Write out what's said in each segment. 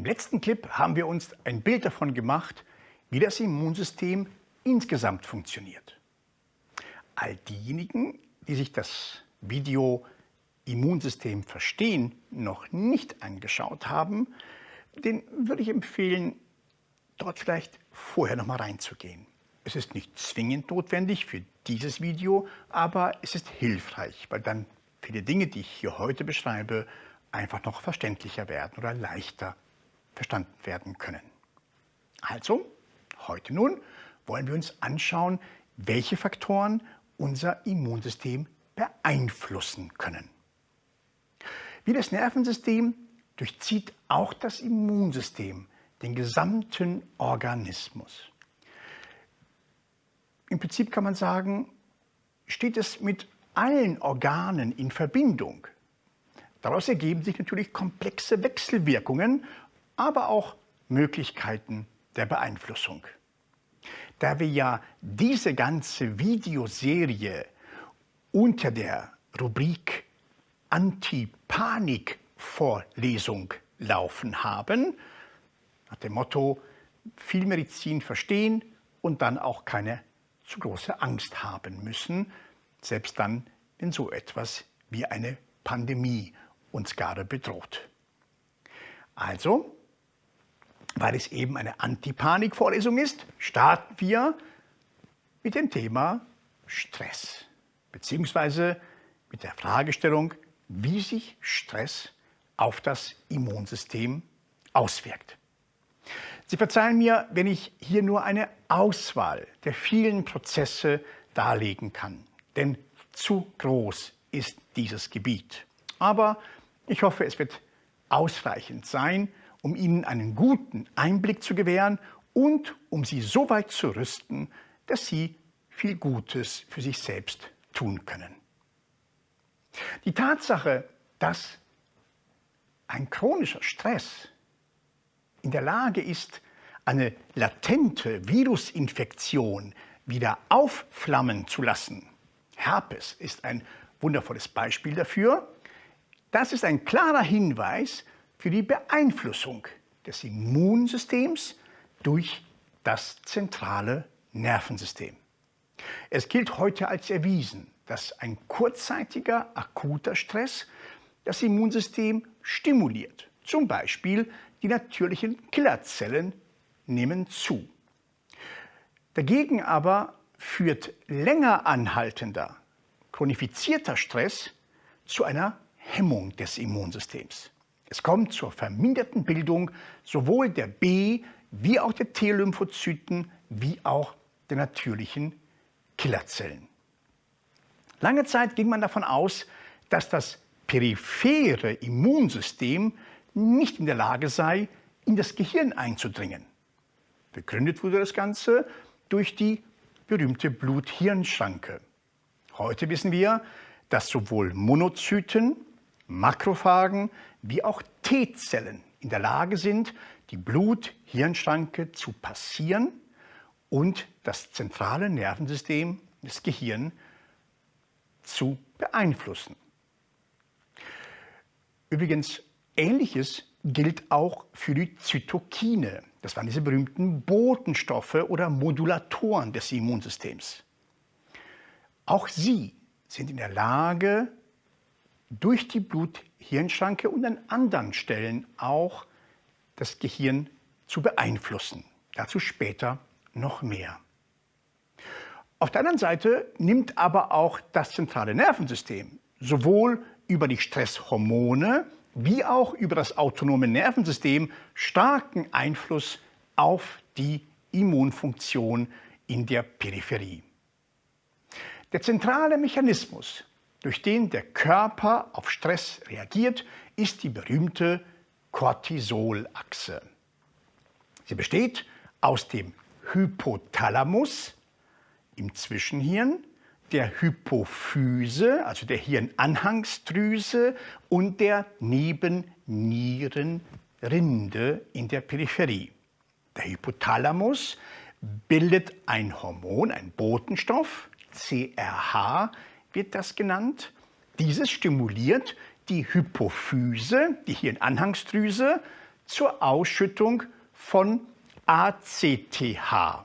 Im letzten Clip haben wir uns ein Bild davon gemacht, wie das Immunsystem insgesamt funktioniert. All diejenigen, die sich das Video Immunsystem verstehen noch nicht angeschaut haben, den würde ich empfehlen, dort vielleicht vorher noch mal reinzugehen. Es ist nicht zwingend notwendig für dieses Video, aber es ist hilfreich, weil dann viele Dinge, die ich hier heute beschreibe, einfach noch verständlicher werden oder leichter verstanden werden können. Also, heute nun wollen wir uns anschauen, welche Faktoren unser Immunsystem beeinflussen können. Wie das Nervensystem durchzieht auch das Immunsystem den gesamten Organismus. Im Prinzip kann man sagen, steht es mit allen Organen in Verbindung. Daraus ergeben sich natürlich komplexe Wechselwirkungen, aber auch Möglichkeiten der Beeinflussung. Da wir ja diese ganze Videoserie unter der Rubrik Anti-Panik-Vorlesung laufen haben, nach dem Motto viel Medizin verstehen und dann auch keine zu große Angst haben müssen, selbst dann, wenn so etwas wie eine Pandemie uns gerade bedroht. Also, weil es eben eine Antipanik-Vorlesung ist, starten wir mit dem Thema Stress, beziehungsweise mit der Fragestellung, wie sich Stress auf das Immunsystem auswirkt. Sie verzeihen mir, wenn ich hier nur eine Auswahl der vielen Prozesse darlegen kann, denn zu groß ist dieses Gebiet. Aber ich hoffe, es wird ausreichend sein, um Ihnen einen guten Einblick zu gewähren und um Sie so weit zu rüsten, dass Sie viel Gutes für sich selbst tun können. Die Tatsache, dass ein chronischer Stress in der Lage ist, eine latente Virusinfektion wieder aufflammen zu lassen. Herpes ist ein wundervolles Beispiel dafür. Das ist ein klarer Hinweis für die Beeinflussung des Immunsystems durch das zentrale Nervensystem. Es gilt heute als erwiesen, dass ein kurzzeitiger, akuter Stress das Immunsystem stimuliert. Zum Beispiel die natürlichen Killerzellen nehmen zu. Dagegen aber führt länger anhaltender, chronifizierter Stress zu einer Hemmung des Immunsystems. Es kommt zur verminderten Bildung sowohl der B- wie auch der T-Lymphozyten wie auch der natürlichen Killerzellen. Lange Zeit ging man davon aus, dass das periphere Immunsystem nicht in der Lage sei, in das Gehirn einzudringen. Begründet wurde das Ganze durch die berühmte Blut-Hirn-Schranke. Heute wissen wir, dass sowohl Monozyten, Makrophagen wie auch T-Zellen in der Lage sind, die Blut-Hirn-Schranke zu passieren und das zentrale Nervensystem des Gehirns zu beeinflussen. Übrigens, Ähnliches gilt auch für die Zytokine. Das waren diese berühmten Botenstoffe oder Modulatoren des Immunsystems. Auch sie sind in der Lage, durch die Blut-Hirn-Schranke und an anderen Stellen auch das Gehirn zu beeinflussen. Dazu später noch mehr. Auf der anderen Seite nimmt aber auch das zentrale Nervensystem sowohl über die Stresshormone wie auch über das autonome Nervensystem starken Einfluss auf die Immunfunktion in der Peripherie. Der zentrale Mechanismus, durch den der Körper auf Stress reagiert, ist die berühmte Cortisolachse. Sie besteht aus dem Hypothalamus im Zwischenhirn der Hypophyse, also der Hirnanhangsdrüse und der Nebennierenrinde in der Peripherie. Der Hypothalamus bildet ein Hormon, ein Botenstoff, CRH wird das genannt. Dieses stimuliert die Hypophyse, die Hirnanhangsdrüse, zur Ausschüttung von ACTH.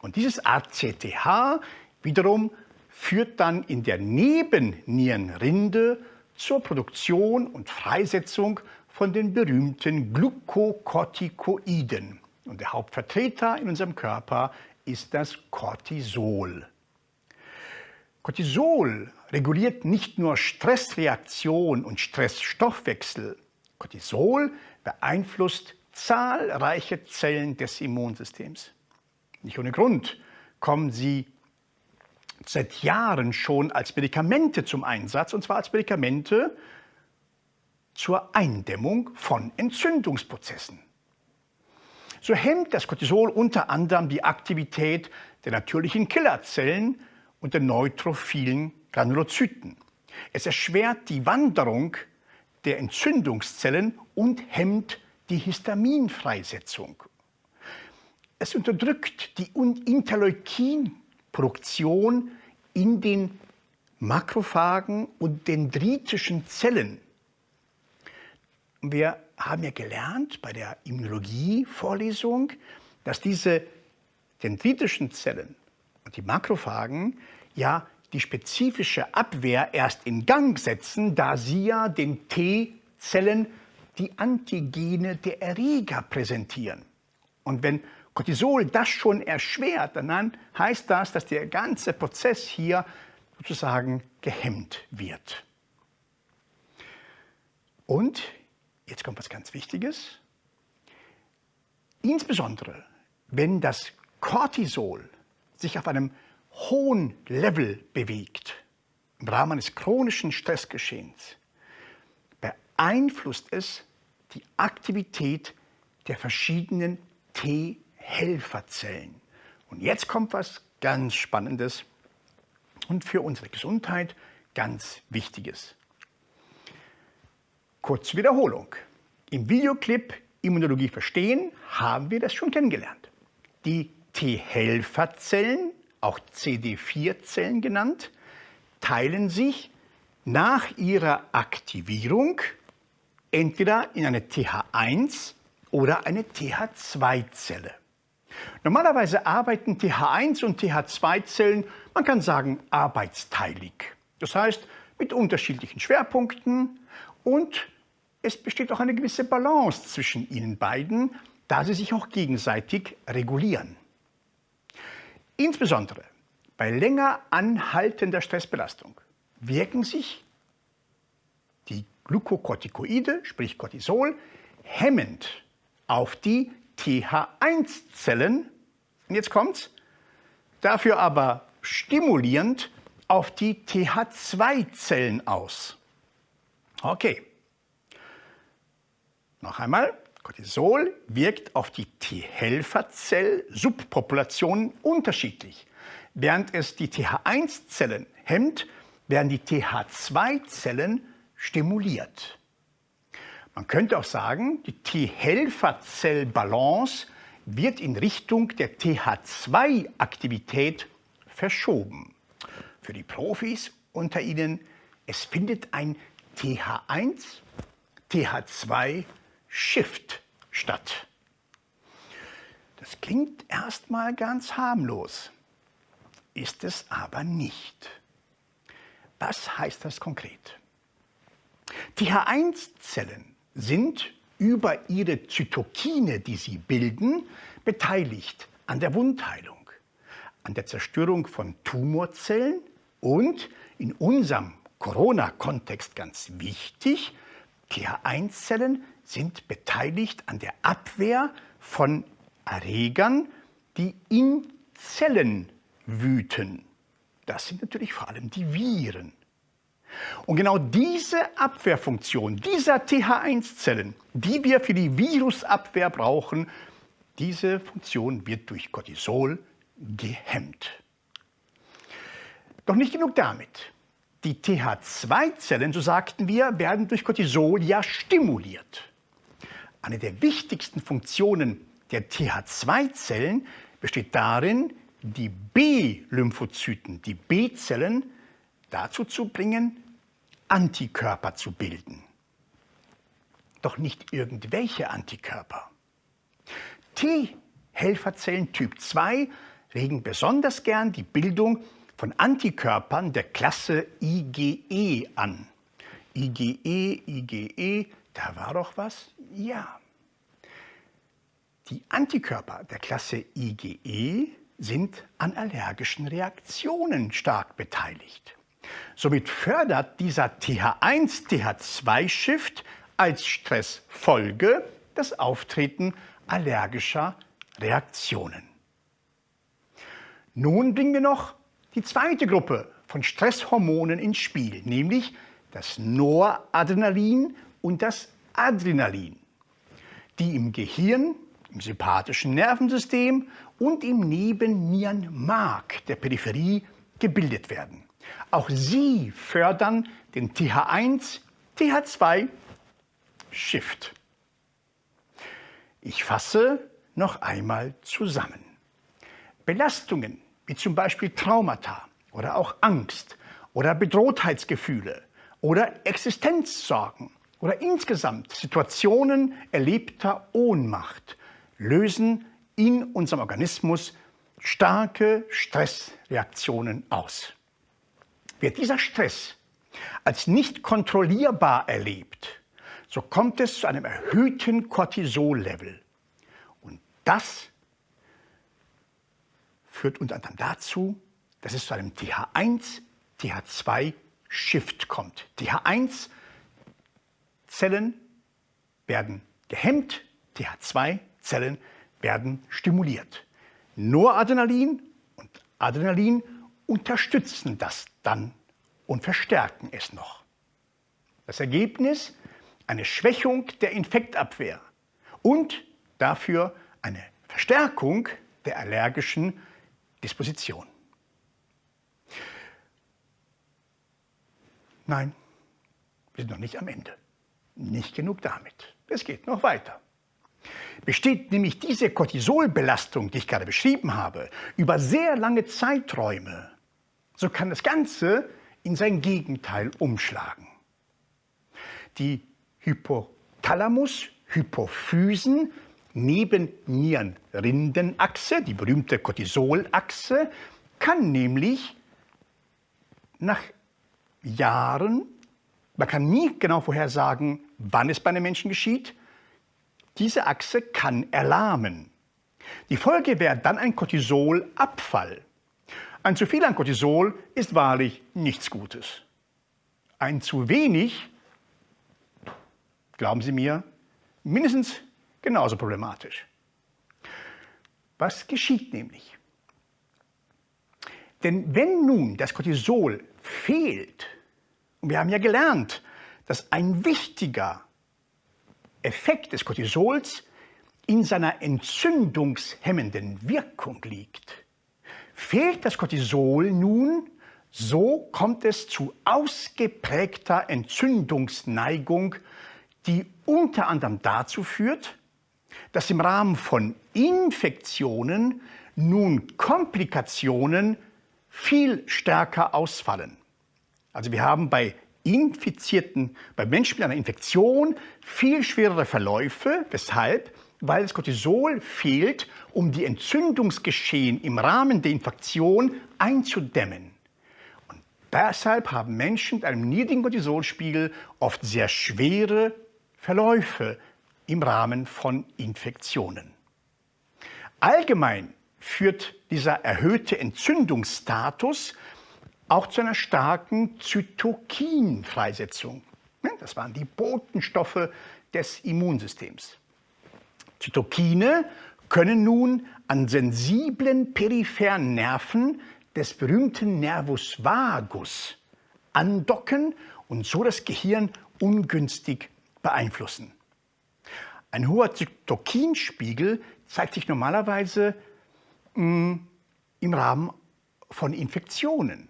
Und dieses ACTH wiederum führt dann in der Nebennierenrinde zur Produktion und Freisetzung von den berühmten Glukokortikoiden. Und der Hauptvertreter in unserem Körper ist das Cortisol. Cortisol reguliert nicht nur Stressreaktion und Stressstoffwechsel. Cortisol beeinflusst zahlreiche Zellen des Immunsystems. Nicht ohne Grund kommen sie seit Jahren schon als Medikamente zum Einsatz, und zwar als Medikamente zur Eindämmung von Entzündungsprozessen. So hemmt das Cortisol unter anderem die Aktivität der natürlichen Killerzellen und der neutrophilen Granulozyten. Es erschwert die Wanderung der Entzündungszellen und hemmt die Histaminfreisetzung. Es unterdrückt die Interleukinproduktion in den Makrophagen und dendritischen Zellen. Wir haben ja gelernt bei der Immunologie-Vorlesung, dass diese dendritischen Zellen und die Makrophagen ja die spezifische Abwehr erst in Gang setzen, da sie ja den T-Zellen die Antigene der Erreger präsentieren. Und wenn Cortisol das schon erschwert, dann heißt das, dass der ganze Prozess hier sozusagen gehemmt wird. Und jetzt kommt was ganz Wichtiges. Insbesondere, wenn das Cortisol sich auf einem hohen Level bewegt, im Rahmen eines chronischen Stressgeschehens, beeinflusst es die Aktivität der verschiedenen T-Helferzellen. Und jetzt kommt was ganz Spannendes und für unsere Gesundheit ganz Wichtiges. Kurz Wiederholung. Im Videoclip Immunologie verstehen haben wir das schon kennengelernt. Die T-Helferzellen auch CD4-Zellen genannt, teilen sich nach ihrer Aktivierung entweder in eine TH1 oder eine TH2-Zelle. Normalerweise arbeiten TH1 und TH2-Zellen, man kann sagen, arbeitsteilig. Das heißt, mit unterschiedlichen Schwerpunkten und es besteht auch eine gewisse Balance zwischen ihnen beiden, da sie sich auch gegenseitig regulieren. Insbesondere bei länger anhaltender Stressbelastung wirken sich die Glukokortikoide, sprich Cortisol, hemmend auf die TH1-Zellen, und jetzt kommt's, dafür aber stimulierend auf die TH2-Zellen aus. Okay. Noch einmal, Cortisol wirkt auf die T-Helferzell-Subpopulationen unterschiedlich. Während es die TH1-Zellen hemmt, werden die TH2-Zellen stimuliert. Man könnte auch sagen, die T-Helferzell-Balance wird in Richtung der TH2-Aktivität verschoben. Für die Profis unter Ihnen, es findet ein TH1, TH2 Shift statt. Das klingt erstmal ganz harmlos, ist es aber nicht. Was heißt das konkret? TH1-Zellen sind über ihre Zytokine, die sie bilden, beteiligt an der Wundheilung, an der Zerstörung von Tumorzellen und in unserem Corona-Kontext ganz wichtig, TH1-Zellen sind beteiligt an der Abwehr von Erregern, die in Zellen wüten. Das sind natürlich vor allem die Viren. Und genau diese Abwehrfunktion dieser TH1-Zellen, die wir für die Virusabwehr brauchen, diese Funktion wird durch Cortisol gehemmt. Doch nicht genug damit. Die TH2-Zellen, so sagten wir, werden durch Cortisol ja stimuliert. Eine der wichtigsten Funktionen der TH2-Zellen besteht darin, die B-Lymphozyten, die B-Zellen, dazu zu bringen, Antikörper zu bilden. doch nicht irgendwelche Antikörper. T-Helferzellen Typ 2 regen besonders gern die Bildung von Antikörpern der Klasse IgE an. IgE, IgE, da war doch was? Ja. Die Antikörper der Klasse IgE sind an allergischen Reaktionen stark beteiligt. Somit fördert dieser TH1-TH2-Shift als Stressfolge das Auftreten allergischer Reaktionen. Nun bringen wir noch die zweite Gruppe von Stresshormonen ins Spiel, nämlich das Noradrenalin und das Adrenalin, die im Gehirn, im sympathischen Nervensystem und im Nebennierenmark der Peripherie gebildet werden. Auch sie fördern den TH1-TH2-Shift. Ich fasse noch einmal zusammen. Belastungen wie zum Beispiel Traumata oder auch Angst oder Bedrohtheitsgefühle oder Existenzsorgen oder insgesamt Situationen erlebter Ohnmacht lösen in unserem Organismus starke Stressreaktionen aus. Wird dieser Stress als nicht kontrollierbar erlebt, so kommt es zu einem erhöhten Cortisol-Level. Und das führt unter anderem dazu, dass es zu einem TH1-TH2-Shift kommt. TH1-Zellen werden gehemmt, TH2-Zellen werden stimuliert. Noradrenalin und Adrenalin unterstützen das dann und verstärken es noch. Das Ergebnis? Eine Schwächung der Infektabwehr und dafür eine Verstärkung der allergischen Disposition. Nein, wir sind noch nicht am Ende. Nicht genug damit. Es geht noch weiter. Besteht nämlich diese Cortisolbelastung, die ich gerade beschrieben habe, über sehr lange Zeiträume, so kann das Ganze in sein Gegenteil umschlagen. Die Hypothalamus-Hypophysen Nebennierenrindenachse, die berühmte Cortisolachse, kann nämlich nach Jahren, man kann nie genau vorhersagen, wann es bei einem Menschen geschieht, diese Achse kann erlahmen. Die Folge wäre dann ein Cortisolabfall. Ein zu viel an Cortisol ist wahrlich nichts Gutes. Ein zu wenig, glauben Sie mir, mindestens genauso problematisch. Was geschieht nämlich? Denn wenn nun das Cortisol fehlt, und wir haben ja gelernt, dass ein wichtiger Effekt des Cortisols in seiner entzündungshemmenden Wirkung liegt. Fehlt das Cortisol nun, so kommt es zu ausgeprägter Entzündungsneigung, die unter anderem dazu führt, dass im Rahmen von Infektionen nun Komplikationen viel stärker ausfallen. Also wir haben bei Infizierten, bei Menschen mit einer Infektion viel schwerere Verläufe. Weshalb? Weil das Cortisol fehlt, um die Entzündungsgeschehen im Rahmen der Infektion einzudämmen. Und deshalb haben Menschen mit einem niedrigen Cortisolspiegel oft sehr schwere Verläufe im Rahmen von Infektionen. Allgemein führt dieser erhöhte Entzündungsstatus auch zu einer starken Zytokinfreisetzung. Das waren die Botenstoffe des Immunsystems. Zytokine können nun an sensiblen peripheren Nerven des berühmten Nervus vagus andocken und so das Gehirn ungünstig beeinflussen. Ein hoher Zytokinspiegel zeigt sich normalerweise mh, mm, im Rahmen von Infektionen.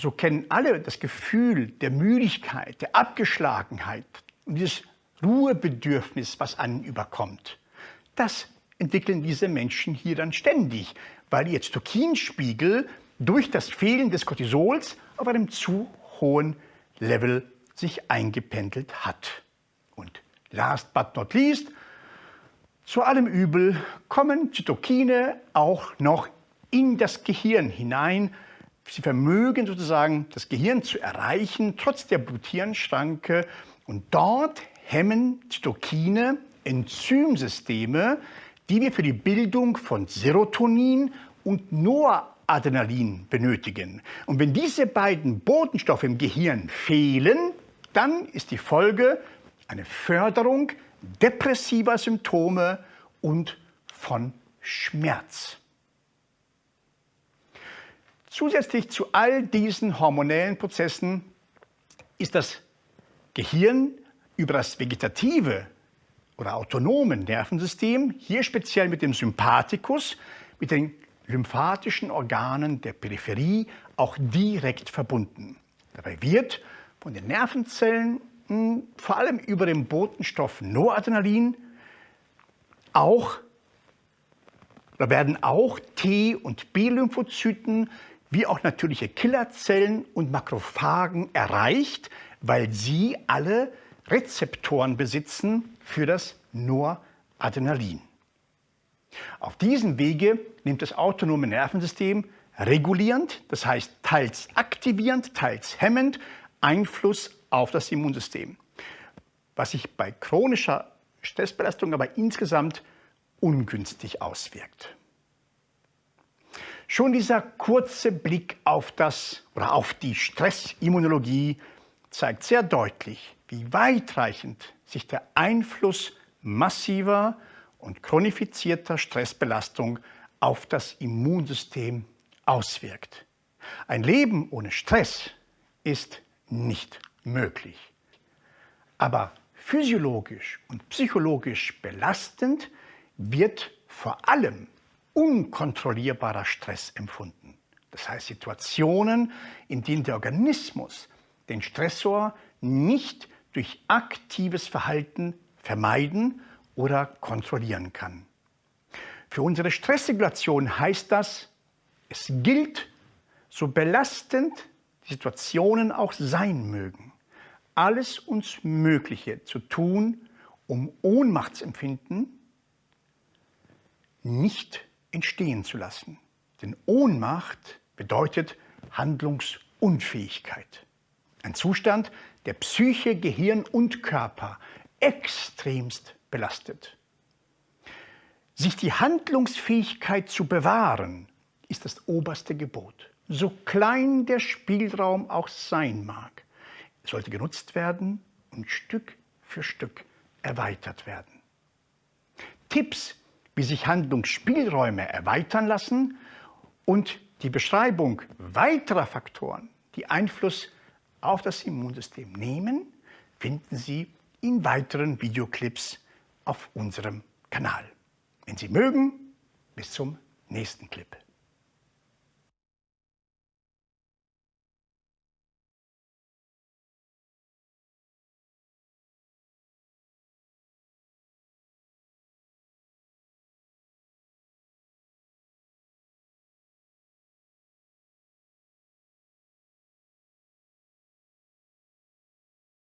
So kennen alle das Gefühl der Müdigkeit, der Abgeschlagenheit und dieses Ruhebedürfnis, was einen überkommt. Das entwickeln diese Menschen hier dann ständig, weil ihr Zytokinspiegel durch das Fehlen des Cortisols auf einem zu hohen Level sich eingependelt hat. Und last but not least, zu allem Übel kommen Zytokine auch noch in das Gehirn hinein. Sie vermögen sozusagen das Gehirn zu erreichen, trotz der Blut-Hirn-Schranke. Und dort hemmen Zytokine Enzymsysteme, die wir für die Bildung von Serotonin und Noradrenalin benötigen. Und wenn diese beiden Botenstoffe im Gehirn fehlen, dann ist die Folge eine Förderung depressiver Symptome und von Schmerz. Zusätzlich zu all diesen hormonellen Prozessen ist das Gehirn über das vegetative oder autonomen Nervensystem, hier speziell mit dem Sympathikus, mit den lymphatischen Organen der Peripherie auch direkt verbunden. Dabei wird von den Nervenzellen hm, vor allem über den Botenstoff Noradrenalin auch, da werden auch T- und B-Lymphozyten wie auch natürliche Killerzellen und Makrophagen erreicht, weil sie alle Rezeptoren besitzen für das Noradrenalin. Auf diesem Wege nimmt das autonome Nervensystem regulierend, das heißt teils aktivierend, teils hemmend, Einfluss auf das Immunsystem, was sich bei chronischer Stressbelastung aber insgesamt ungünstig auswirkt. Schon dieser kurze Blick auf das oder auf die Stressimmunologie zeigt sehr deutlich, wie weitreichend sich der Einfluss massiver und chronifizierter Stressbelastung auf das Immunsystem auswirkt. Ein Leben ohne Stress ist nicht möglich. Aber physiologisch und psychologisch belastend wird vor allem unkontrollierbarer Stress empfunden. Das heißt Situationen, in denen der Organismus den Stressor nicht durch aktives Verhalten vermeiden oder kontrollieren kann. Für unsere Stressregulation heißt das, es gilt, so belastend die Situationen auch sein mögen, alles uns Mögliche zu tun, um Ohnmachtsempfinden nicht entstehen zu lassen. Denn Ohnmacht bedeutet Handlungsunfähigkeit. Ein Zustand, der Psyche, Gehirn und Körper extremst belastet. Sich die Handlungsfähigkeit zu bewahren, ist das oberste Gebot. So klein der Spielraum auch sein mag, sollte genutzt werden und Stück für Stück erweitert werden. Tipps, wie sich Handlungsspielräume erweitern lassen und die Beschreibung weiterer Faktoren, die Einfluss auf das Immunsystem nehmen, finden Sie in weiteren Videoclips auf unserem Kanal. Wenn Sie mögen, bis zum nächsten Clip.